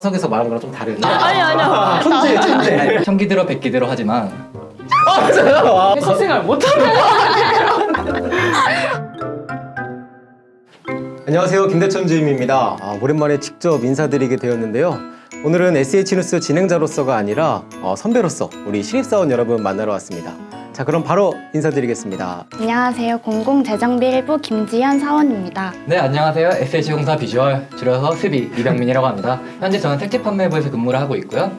석에서 말한 거랑 좀 다른 아니 아니요. 천재 천재. 청기들어 백기 들어 하지만. 회사 생활 못하는 안녕하세요. 김대천 주임입니다. 아, 오랜만에 직접 인사드리게 되었는데요. 오늘은 SH뉴스 진행자로서가 아니라 어, 선배로서 우리 신입사원 여러분 만나러 왔습니다 자 그럼 바로 인사드리겠습니다 안녕하세요. 공공재정비 1부 김지현 사원입니다. 네 안녕하세요 SH공사 비주얼 줄여서 스비 이병민이라고 합니다 현재 저는 택지 판매부에서 근무를 하고 있고요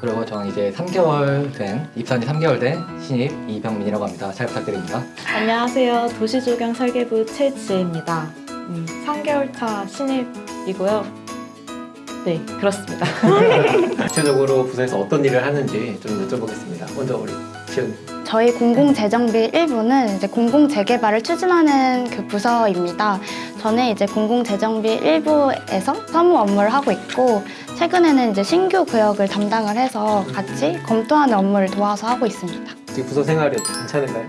그리고 저는 이제 3개월 된 입사한 지 3개월 된 신입 이병민이라고 합니다 잘 부탁드립니다 안녕하세요. 도시조경 설계부 최지혜입니다. 음, 3개월 차 신입이고요. 네, 그렇습니다. 구체적으로 부서에서 어떤 일을 하는지 좀 여쭤보겠습니다 먼저 우리 지은 저희 공공재정비 1부는 이제 공공재개발을 추진하는 그 부서입니다. 저는 이제 공공재정비 1부에서 사무 업무를 하고 있고 최근에는 이제 신규 구역을 담당을 해서 같이 검토하는 업무를 도와서 하고 있습니다. 지금 부서 생활이 괜찮은가요?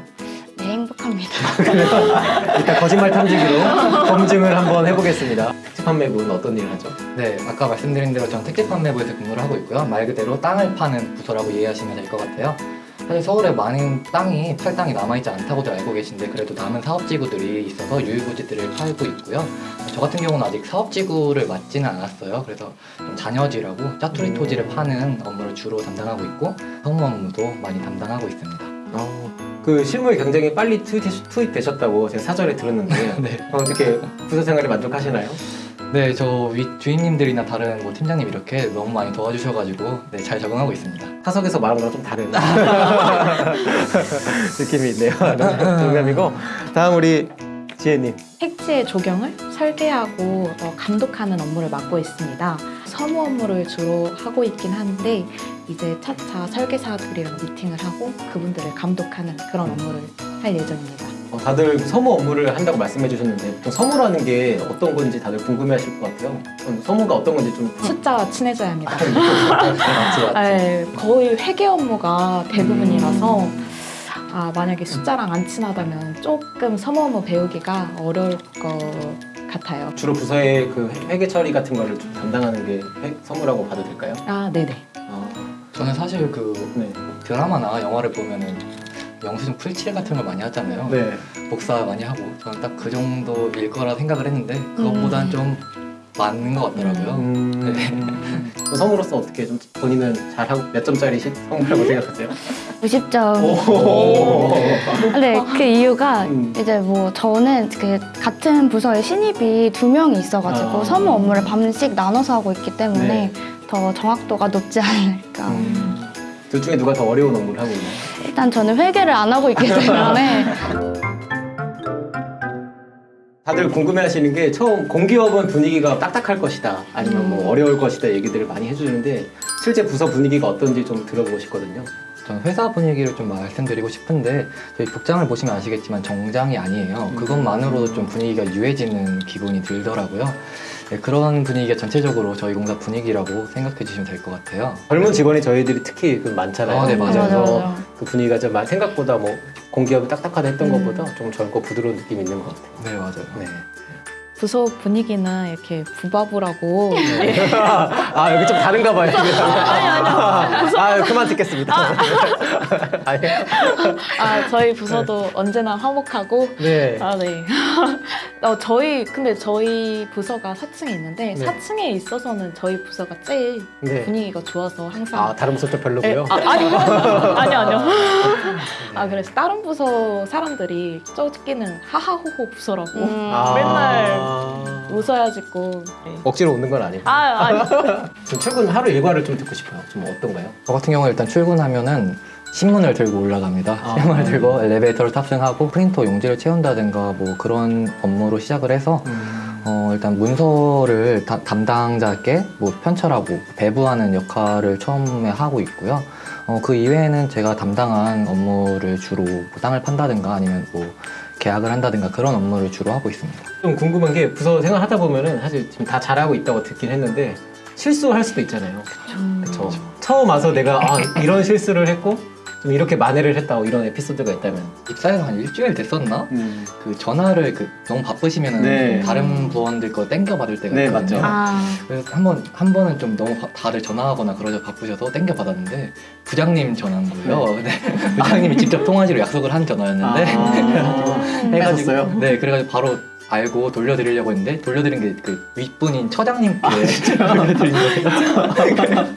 네, 행복합니다. 일단 거짓말 탐지기로 검증을 한번 해보겠습니다 특집 판매부는 어떤 일을 하죠? 네 아까 말씀드린 대로 저는 택지 판매부에서 근무를 하고 있고요 말 그대로 땅을 파는 부서라고 이해하시면 될 것 같아요 사실 서울에 많은 땅이 팔 땅이 남아있지 않다고도 알고 계신데 그래도 남은 사업지구들이 있어서 유일부지들을 팔고 있고요 저 같은 경우는 아직 사업지구를 맡지는 않았어요 그래서 좀 잔여지라고 짜투리 토지를 파는 업무를 주로 담당하고 있고 성무 업무도 많이 담당하고 있습니다 어, 그 실무에 굉장히 빨리 투입, 투입 되셨다고 제가 사전에 들었는데 네. 어, 어떻게 부서 생활에 만족하시나요? 네, 저 위, 주임님들이나 다른 뭐 팀장님 이렇게 너무 많이 도와주셔가지고 네, 잘 적응하고 있습니다. 타석에서 말한 거랑 좀 다른 느낌이 있네요. 농담이고 다음 우리 지혜님. 택지의 조경을 설계하고 어, 감독하는 업무를 맡고 있습니다. 서무 업무를 주로 하고 있긴 한데 이제 차차 설계사들이랑 미팅을 하고 그분들을 감독하는 그런 업무를 할 예정입니다. 어, 다들 서무 업무를 한다고 말씀해 주셨는데 보통 서무라는 게 어떤 건지 다들 궁금해하실 것 같아요. 서무가 어떤 건지 좀 숫자와 친해져야 합니다. 맞지 맞지. 네, 거의 회계 업무가 대부분이라서 아, 만약에 숫자랑 안 친하다면 조금 서무 업무 배우기가 어려울 것 같아요. 주로 부서의 그 회- 회계 처리 같은 거를 좀 담당하는 게 회- 서무라고 봐도 될까요? 아, 네네. 어, 저는 사실 그 네. 드라마나 영화를 보면은 영수증 풀칠 같은 걸 많이 하잖아요. 네. 복사 많이 하고 저는 딱 그 정도일 거라 생각을 했는데 그것보다는 음. 좀 맞는 것 같더라고요. 음, 그 서무로서 어떻게 좀 본인은 잘하고 몇 점짜리 시- 서무라고 생각하세요? 90점. 오. 근데 그 이유가 음. 이제 뭐 저는 그 같은 부서에 신입이 두 명이 있어가지고 아. 서무 업무를 반씩 나눠서 하고 있기 때문에 네. 더 정확도가 높지 않을까. 음. 둘 중에 누가 더 어려운 업무를 하고 있나요? 일단 저는 회계를 안 하고 있기 때문에 다들 궁금해하시는 게 처음 공기업은 분위기가 딱딱할 것이다 아니면 뭐 어려울 것이다 얘기들을 많이 해주는데 실제 부서 분위기가 어떤지 좀 들어보고 싶거든요. 저는 회사 분위기를 좀 말씀드리고 싶은데 저희 복장을 보시면 아시겠지만 정장이 아니에요. 그것만으로도 좀 분위기가 유해지는 기분이 들더라고요. 네, 그런 분위기가 전체적으로 저희 공사 분위기라고 생각해 주시면 될 것 같아요. 젊은 직원이 저희들이 특히 그 많잖아요. 아, 네, 맞아요. 맞아 맞아. 그 분위기가 좀 생각보다 뭐 공기업이 딱딱하다 했던 음. 것보다 좀 젊고 부드러운 느낌이 있는 것 같아요. 네, 맞아요. 네. 부서 분위기는 이렇게 부바부라고 아 여기 좀 다른가 봐요. 아니 아니요. 아 그만 듣겠습니다. 아니. 아 저희 부서도 언제나 화목하고 네. 아 네. 어, 저희 근데 저희 부서가 4층에 있는데 네. 4층에 있어서는 저희 부서가 제일 네. 분위기가 좋아서 항상 아 다른 부서 좀 네, 별로고요. 아, 아니요. 아니요, 아니요. 아, 그래서 다른 부서 사람들이 저기는 하하호호 부서라고 음. 아. 맨날 웃어야지고. 네. 억지로 웃는 건 아니고. 아, 아니. 지금 최근 하루 일과를 좀 듣고 싶어요. 좀 어떤가요? 저 같은 경우는 일단 출근하면은 신문을 들고 올라갑니다. 아. 신문을 들고 엘리베이터를 탑승하고 프린터 용지를 채운다든가 뭐 그런 업무로 시작을 해서 어, 일단 문서를 다- 담당자께 뭐 편철하고 배부하는 역할을 처음에 하고 있고요. 어, 그 이외에는 제가 담당한 업무를 주로 뭐 땅을 판다든가 아니면 뭐 계약을 한다든가 그런 업무를 주로 하고 있습니다. 좀 궁금한 게 부서 생활하다 보면은 사실 지금 다 잘하고 있다고 듣긴 했는데 실수할 수도 있잖아요. 음. 그렇죠. 처음 와서 내가 아, 이런 실수를 했고 좀 이렇게 만회를 했다 고 이런 에피소드가 있다면. 입사해서 한 일주일 됐었나? 음. 그 전화를 그 너무 바쁘시면은 네. 다른 부원들 거 땡겨 받을 때가 네, 있거든요. 맞죠. 아, 그래서 한번 한 번은 좀 너무 바- 다들 전화하거나 그러셔 바쁘셔서 땡겨 받았는데 부장님 전화인 거예요. 근데 부장님이 직접 통화하기로 약속을 한 전화였는데 아, 해가셨어요? 네, 그래가지고 바로 알고 돌려드리려고 했는데 돌려드린 게 그 윗분인 처장님께 돌려드린 거예요.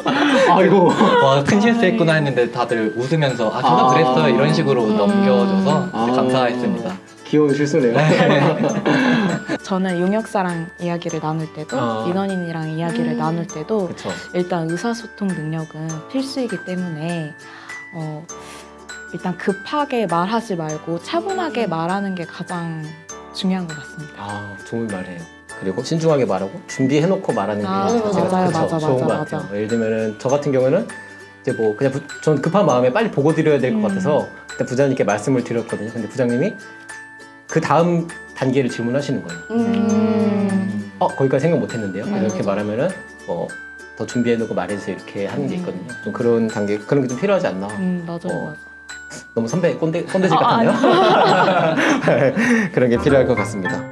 아이고. 와, 큰 실수했구나 했는데 다들 웃으면서 아, 저도 아. 그랬어요 이런 식으로 음. 넘겨줘서 아. 감사했습니다. 귀여운 실수네요. 저는 용역사랑 이야기를 나눌 때도 아. 민원인이랑 이야기를 음. 나눌 때도 그렇죠. 일단 의사소통 능력은 필수이기 때문에 어, 일단 급하게 말하지 말고 차분하게 말하는 게 가장 중요한 것 같습니다. 아, 좋은 말이에요. 그리고 신중하게 말하고 준비해놓고 말하는 게 아, 자체가 맞아요, 그쵸, 맞아, 좋은 맞아, 것 같아요. 맞아. 예를 들면은 저 같은 경우는 이제 뭐 그냥 부, 전 급한 마음에 빨리 보고 드려야 될것 음. 같아서 그때 부장님께 말씀을 드렸거든요. 근데 부장님이 그 다음 단계를 질문하시는 거예요. 음. 어 거기까지 생각 못했는데요. 맞아, 이렇게 맞아. 말하면 뭐더 준비해놓고 말해주세요 이렇게 하는 게 음. 있거든요. 좀 그런 단계 그런 게 좀 필요하지 않나. 음, 맞아요, 어. 맞아. 너무 선배 꼰대 꼰대질 아, 같았나요? 그런 게 필요할 것 같습니다.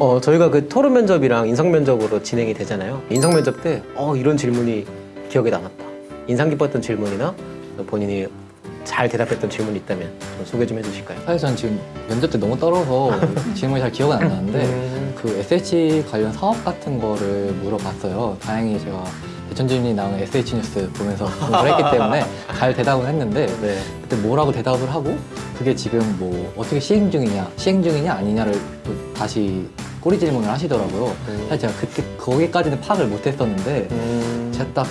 어 저희가 그 토론 면접이랑 인성 면접으로 진행이 되잖아요. 인성 면접 때 어 이런 질문이 기억에 남았다. 인상 깊었던 질문이나 본인이 잘 대답했던 질문이 있다면 좀 소개 좀 해주실까요? 사실 전 지금 면접 때 너무 떨어서 질문이 잘 기억은 안 나는데 음. 그 SH 관련 사업 같은 거를 물어봤어요. 다행히 제가 대천주민이 나오는 SH 뉴스 보면서 공부를 했기 때문에 잘 대답을 했는데 네. 그때 뭐라고 대답을 하고 그게 지금 뭐 어떻게 시행 중이냐 시행 중이냐 아니냐를 또 다시 꼬리 질문을 하시더라고요. 사실 제가 그때 거기까지는 파악을 못했었는데 음. 제가 딱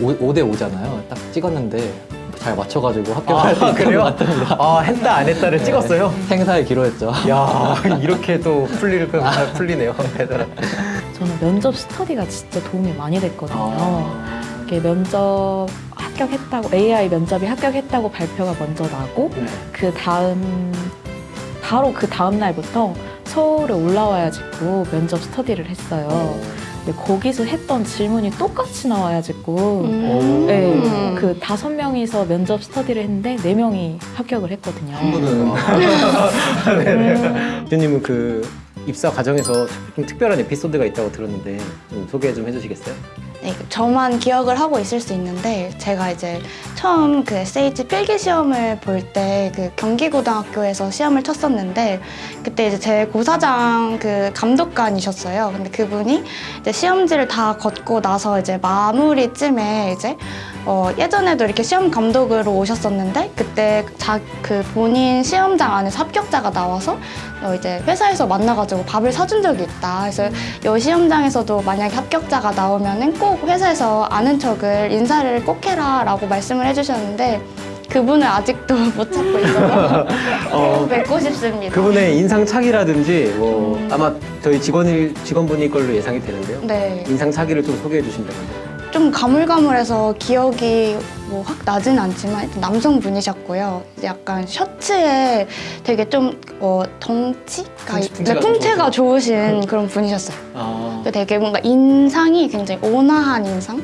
5, 대 5잖아요. 딱 찍었는데 잘 맞춰가지고 합격할 수 아, 그래요? 아 했다 안 했다를 찍었어요? 행사에 기로했죠. 야 이렇게 또잘 풀리네요. 저는 면접 스터디가 진짜 도움이 많이 됐거든요. 아. 이렇게 면접 합격했다고 AI 면접이 합격했다고 발표가 먼저 나고 네. 그 다음 바로 그 다음 날부터 서울에 올라와야지고 면접 스터디를 했어요. 근데 거기서 했던 질문이 똑같이 나와야지고 음. 네, 그 다섯 명이서 면접 스터디를 했는데 네 명이 합격을 했거든요. 한 분은 음, 대표님은 그 입사 과정에서 좀 특별한 에피소드가 있다고 들었는데 좀 소개 좀 해주시겠어요? 네, 저만 기억을 하고 있을 수 있는데 제가 이제 처음 그 SH 필기 시험을 볼 때 그 경기고등학교에서 시험을 쳤었는데 그때 이제 제 고사장 그 감독관이셨어요. 근데 그분이 이제 시험지를 다 걷고 나서 이제 마무리쯤에 이제 어, 예전에도 이렇게 시험 감독으로 오셨었는데 그때 자, 그 본인 시험장 안에서 합격자가 나와서 어, 이제 회사에서 만나가지고 밥을 사준 적이 있다. 그래서 이 시험장에서도 만약에 합격자가 나오면은 꼭 회사에서 아는 척을 인사를 꼭 해라 라고 말씀을 해주셨는데 그분을 아직도 못 찾고 있어서 어, 꼭 뵙고 싶습니다. 그분의 인상착의라든지 뭐 아마 저희 직원일 직원분일 걸로 예상이 되는데요. 네, 인상착의를 좀 소개해 주신다면. 좀 가물가물해서 기억이 뭐 확 나진 않지만 남성분이셨고요. 약간 셔츠에 되게 좀 어, 덩치가 네, 풍채가 좋으신 그런 분이셨어요. 아, 되게 뭔가 인상이 굉장히 온화한 인상?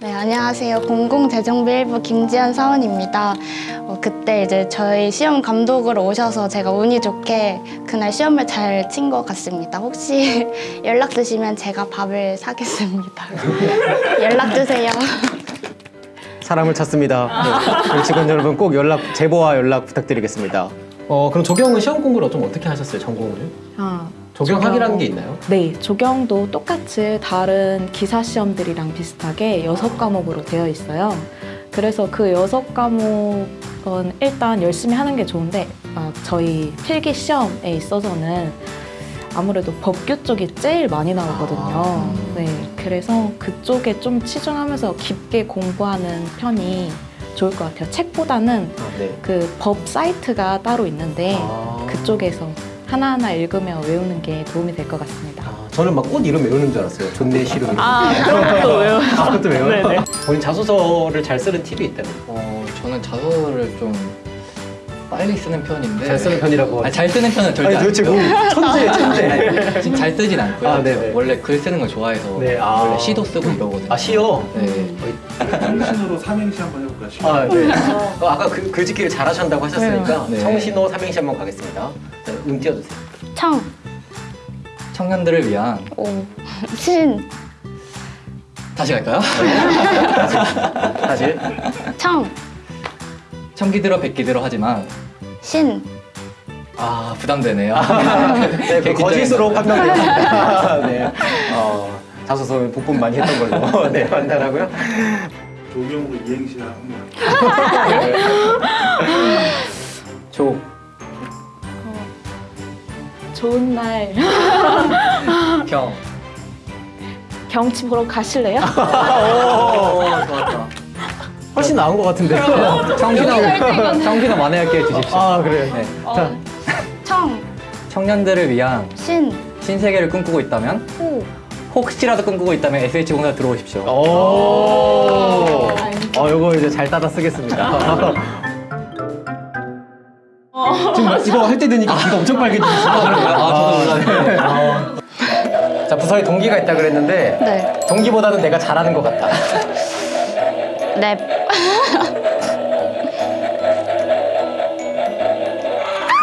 네, 안녕하세요. 공공재정비 1부 김지연 사원입니다. 어, 그때 이제 저희 시험 감독으로 오셔서 제가 운이 좋게 그날 시험을 잘 친 것 같습니다. 혹시 연락 주시면 제가 밥을 사겠습니다. 연락 주세요. 사람을 찾습니다. 네. 우리 직원 여러분 꼭 연락 제보와 연락 부탁드리겠습니다. 어 그럼 조경은 시험 공부를 좀 어떻게 하셨어요? 전공을? 아, 조경학이라는 게 있나요? 네, 조경도 똑같이 다른 기사 시험들이랑 비슷하게 여섯 과목으로 되어 있어요. 그래서 그 여섯 과목은 일단 열심히 하는 게 좋은데 아, 저희 필기 시험에 있어서는 아무래도 법규 쪽이 제일 많이 나오거든요. 아. 네, 그래서 그쪽에 좀 치중하면서 깊게 공부하는 편이 좋을 것 같아요. 책보다는 아, 네. 그법 사이트가 따로 있는데 아. 그쪽에서 하나하나 읽으며 외우는 게 도움이 될 것 같습니다. 아, 저는 막 꽃 이름 외우는 줄 알았어요. 존내 시름. 아, 그런 것도 외워. 아, 그것도 외워요? 네네. 본인 자소서를 잘 쓰는 팁이 있다면? 어, 저는 자소를 좀 빨리 쓰는 편인데 잘 쓰는 편이라고. 아니, 잘 쓰는 편은 절대 아니 도대체 뭐. 천재 천재. 아니, 지금 잘 쓰진 않고요. 아. 원래 글 쓰는 걸 좋아해서 네, 아. 원래 시도 쓰고 이러거든요. 아 시요. 네. 정신으로 삼행시 한번 해볼까요? 아 네. 어, 아까 그 글짓기를 잘하신다고 하셨으니까 네. 청신호 삼행시 한번 가겠습니다. 자, 음 띄워주세요. 청, 청년들을 위한 오, 신, 다시 갈까요? 사실 청, 청기들어 백기들어 하지만 신, 아 부담되네요. 네, 그 거짓으로 판명되었습니다. 네. 어, 자소서는 복분 많이 했던 걸로 네 판단하고요. 조경으로 이행시 한번 조 좋은 날 경. 경치 보러 가실래요? 오 좋았다. 훨씬 나은 것 같은데. 청신호 청신호 만회할게 주십시오. 아 그래. 네. 자, 청, 청년들을 위한 신, 신세계를 꿈꾸고 있다면 호, 혹시라도 꿈꾸고 있다면 SH 공사 들어오십시오. 오. 어, 이거 이제 잘 따라 쓰겠습니다. 지금 이거 할 때 되니까 귀가 엄청 빨개지시죠? 아, 저도 몰랐네요. 자, 부서에 동기가 있다 그랬는데 네, 동기보다는 내가 잘하는 것 같다. 랩,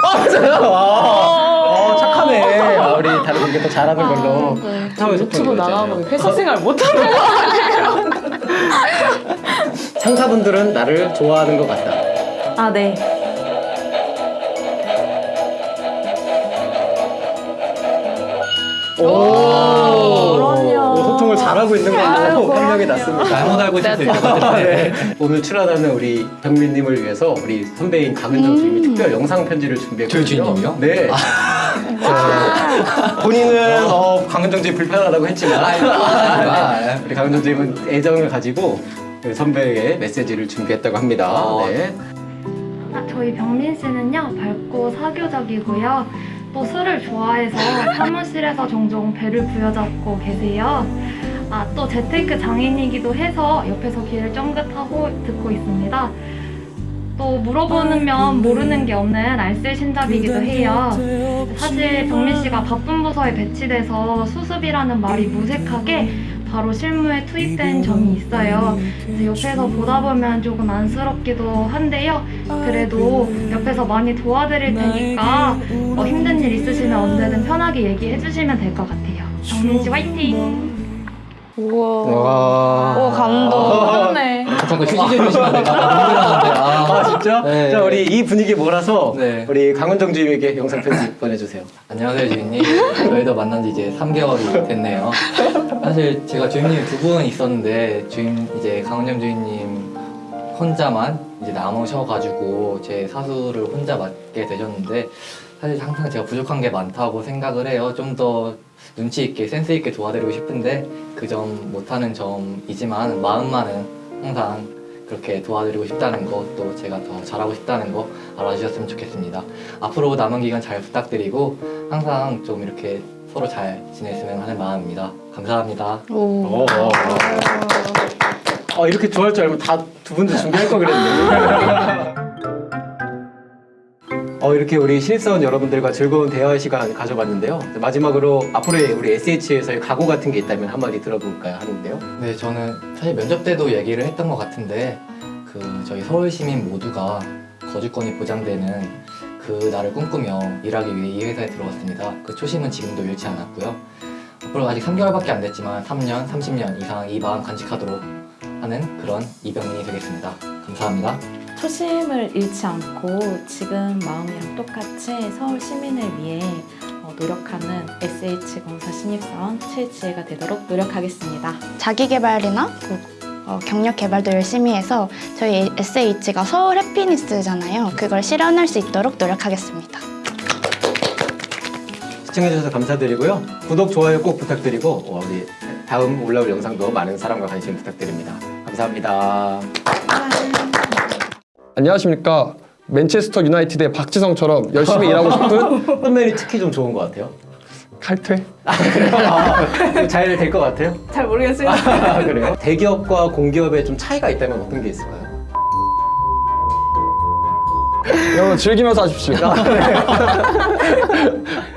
아, 맞아요. 아, 어. 아, 다른 동기 또 잘하는 걸로. 사회 소통이 유튜브. 나가고 회사 생활 못하는 거 상사분들은 나를 좋아하는 것 같다. 아, 네. 오. 오, 소통을 잘하고 있는 걸로 판명이 났습니다. 잘못 알고 있을 수 네. 있거든요. 오늘 출연하는 우리 병민님을 위해서 우리 선배인 강은정 주임이 특별 영상 편지를 준비했거든요. 주인님이요? 네. 자, 본인은 어, 강은정 주임 불편하다고 했지만 아, 우리 강은정 주임은 애정을 가지고 그 선배에게 메시지를 준비했다고 합니다. 어. 네. 아, 저희 병민 씨는요 밝고 사교적이고요 또 술을 좋아해서 사무실에서 종종 배를 부여잡고 계세요 아, 또 재테크 장인이기도 해서 옆에서 귀를 쫑긋하고 듣고 있습니다 또 물어보면 모르는 게 없는 알쓸 신잡이기도 해요 사실 병민 씨가 바쁜 부서에 배치돼서 수습이라는 말이 무색하게 바로 실무에 투입된 점이 있어요. 그래서 옆에서 보다 보면 조금 안쓰럽기도 한데요. 그래도 옆에서 많이 도와드릴 테니까 어, 힘든 일 있으시면 언제든 편하게 얘기해 주시면 될 것 같아요. 정민 씨 화이팅! 우와, 와. 오, 감동. 그렇네. 잠깐 휴지 좀 주시면 안 될까요? 눈물 나는데. 아 진짜? 네. 자 우리 이 분위기 몰아서 네. 우리 강은정 주임에게 영상 편지 보내주세요. 안녕하세요 주인님. 저희도 만난 지 이제 3개월이 됐네요. 사실 제가 주인님이 두분 있었는데 주인 이제 강은영 주인님 혼자만 이제 남으셔가지고 제 사수를 혼자 맡게 되셨는데 사실 항상 제가 부족한 게 많다고 생각을 해요. 좀 더 눈치 있게 센스 있게 도와드리고 싶은데 그 점 못하는 점이지만 마음만은 항상 그렇게 도와드리고 싶다는 거 또 제가 더 잘하고 싶다는 거 알아주셨으면 좋겠습니다. 앞으로 남은 기간 잘 부탁드리고 항상 좀 이렇게 서로 잘 지냈으면 하는 마음입니다. 감사합니다. 오. 오. 어, 아 이렇게 좋아할 줄 알면 다두 분도 준비할 거 그랬네. 어, 이렇게 우리 신입사원 여러분들과 즐거운 대화 시간 가져봤는데요. 마지막으로 앞으로의 우리 SH에서의 각오 같은 게 있다면 한마디 들어볼까요? 하는데요. 네, 저는 사실 면접 때도 얘기를 했던 것 같은데 그 저희 서울 시민 모두가 거주권이 보장되는 그 날을 꿈꾸며 일하기 위해 이 회사에 들어왔습니다. 그 초심은 지금도 잃지 않았고요. 앞으로 아직 3개월밖에 안 됐지만 3년, 30년 이상 이 마음 간직하도록 하는 그런 이병민이 되겠습니다. 감사합니다. 초심을 잃지 않고 지금 마음이랑 똑같이 서울 시민을 위해 어, 노력하는 SH공사 신입사원 최지혜가 되도록 노력하겠습니다. 자기 개발이나 그, 어, 경력 개발도 열심히 해서 저희 SH가 서울 해피니스잖아요. 그걸 실현할 수 있도록 노력하겠습니다. 시청해주셔서 감사드리고요. 구독, 좋아요 꼭 부탁드리고 어, 우리 다음 올라올 영상도 많은 사랑과 관심 부탁드립니다. 감사합니다. 안녕하십니까. 맨체스터 유나이티드의 박지성처럼 열심히 일하고 싶은 선배님 특히 좀 좋은 것 같아요. 칼퇴? 잘될 것 같아요? 잘 모르겠어요. 아, 그래요? 대기업과 공기업의 좀 차이가 있다면 어떤 게 있을까요? 여러분 즐기면서 하십시오.